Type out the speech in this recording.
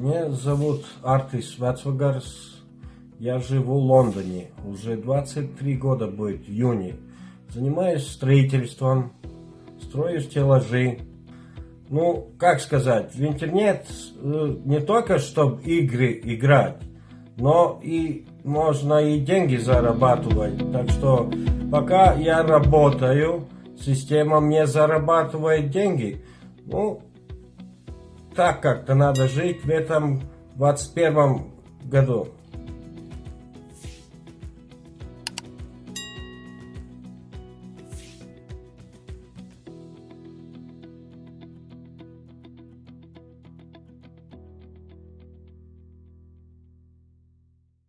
Меня зовут Артис Вацвагарс. Я живу в Лондоне. Уже 23 года будет в июне. Занимаюсь строительством, строю стеллажи. Ну, как сказать, в интернет э, не только чтобы игры играть, но и можно и деньги зарабатывать. Так что пока я работаю, система мне зарабатывает деньги. Ну, так как-то надо жить в этом 21 году.